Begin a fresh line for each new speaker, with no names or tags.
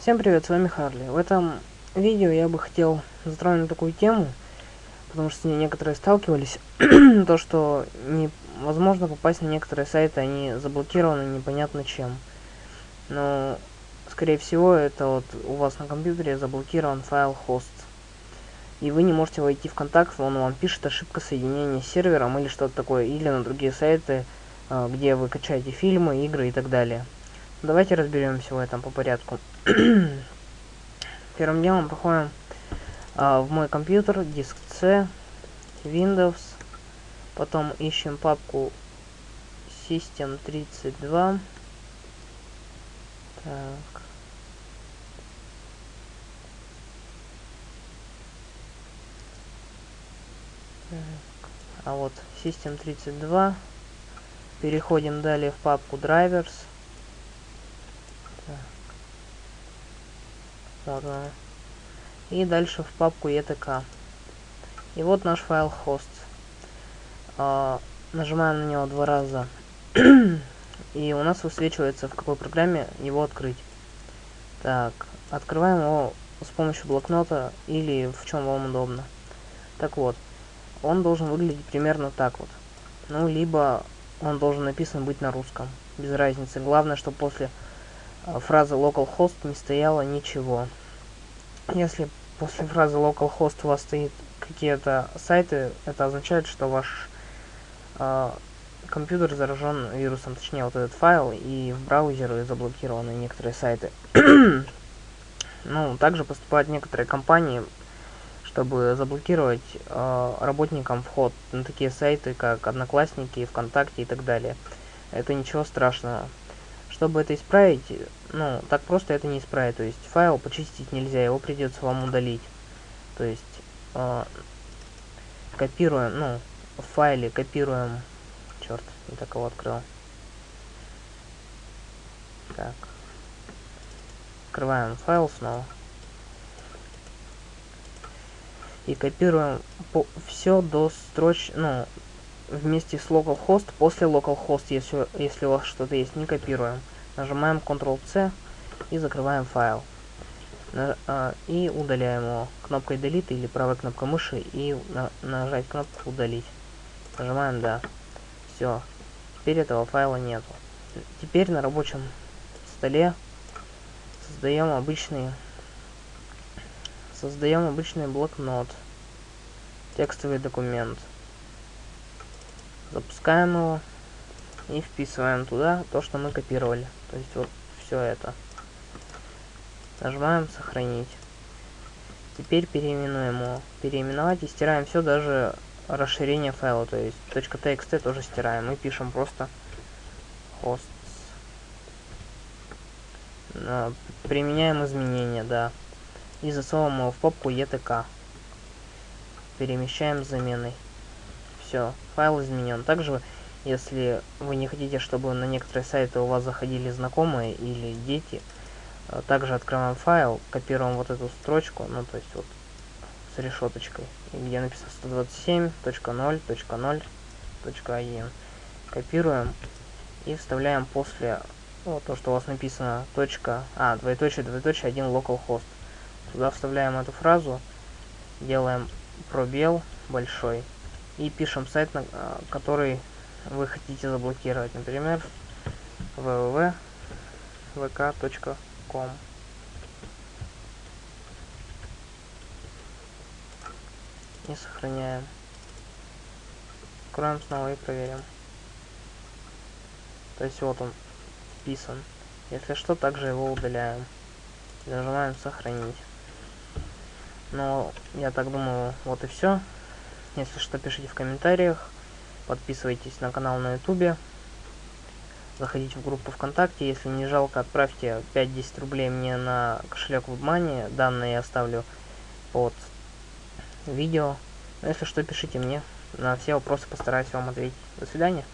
Всем привет, с вами Харли. В этом видео я бы хотел затронуть такую тему, потому что с ней некоторые сталкивались, то что невозможно попасть на некоторые сайты, они заблокированы непонятно чем. Но, скорее всего, это вот у вас на компьютере заблокирован файл host. И вы не можете войти в контакт, он вам пишет ошибка соединения с сервером или что-то такое, или на другие сайты, а, где вы качаете фильмы, игры и так далее. Давайте разберемся в этом по порядку. Первым делом проходим а, в мой компьютер, диск C, Windows, потом ищем папку System32. Так. А вот System32. Переходим далее в папку Drivers. Вот она. И дальше в папку ETK. И вот наш файл host. А, нажимаем на него два раза. и у нас высвечивается, в какой программе его открыть. Так, открываем его с помощью блокнота или в чем вам удобно. Так вот, он должен выглядеть примерно так вот. Ну, либо он должен написан быть на русском. Без разницы. Главное, чтобы после фразы localhost не стояло ничего. Если после фразы localhost у вас стоит какие-то сайты, это означает, что ваш э, компьютер заражен вирусом, точнее вот этот файл, и в браузере заблокированы некоторые сайты. ну, также поступают некоторые компании, чтобы заблокировать э, работникам вход на такие сайты, как Одноклассники, ВКонтакте и так далее. Это ничего страшного. Чтобы это исправить, ну, так просто это не исправить. То есть файл почистить нельзя, его придется вам удалить. То есть э, копируем, ну, в файле копируем... Черт, не так его открыл. Так. Открываем файл снова. и копируем все до строч, ну, вместе с localhost, после localhost, если, если у вас что-то есть, не копируем. Нажимаем Ctrl-C и закрываем файл. А, и удаляем его кнопкой Delete или правой кнопкой мыши и на, нажать кнопку Удалить. Нажимаем Да. Все. Теперь этого файла нету. Теперь на рабочем столе создаем обычный Создаем обычный блокнот. Текстовый документ. Запускаем его. И вписываем туда то, что мы копировали. То есть вот все это. Нажимаем сохранить. Теперь переименуем его. Переименовать и стираем все, даже расширение файла. То есть .txt тоже стираем. Мы пишем просто hosts. Применяем изменения, да и засовываем его в папку ETK. Перемещаем с заменой. Все, файл изменен. Также, если вы не хотите, чтобы на некоторые сайты у вас заходили знакомые или дети, э, также открываем файл, копируем вот эту строчку, ну то есть вот с решеточкой, где написано 127.0.0.1. Копируем и вставляем после вот то, что у вас написано точка, а, двоеточие, двоеточие, один localhost. Туда вставляем эту фразу, делаем пробел большой и пишем сайт, на а, который вы хотите заблокировать. Например, www.vk.com И сохраняем. Откроем снова и проверим. То есть вот он вписан. Если что, также его удаляем. Нажимаем сохранить. Ну, я так думаю, вот и все. Если что, пишите в комментариях. Подписывайтесь на канал на ютубе. Заходите в группу ВКонтакте. Если не жалко, отправьте 5-10 рублей мне на кошелек WebMoney. Данные я оставлю под видео. Но если что, пишите мне. На все вопросы постараюсь вам ответить. До свидания.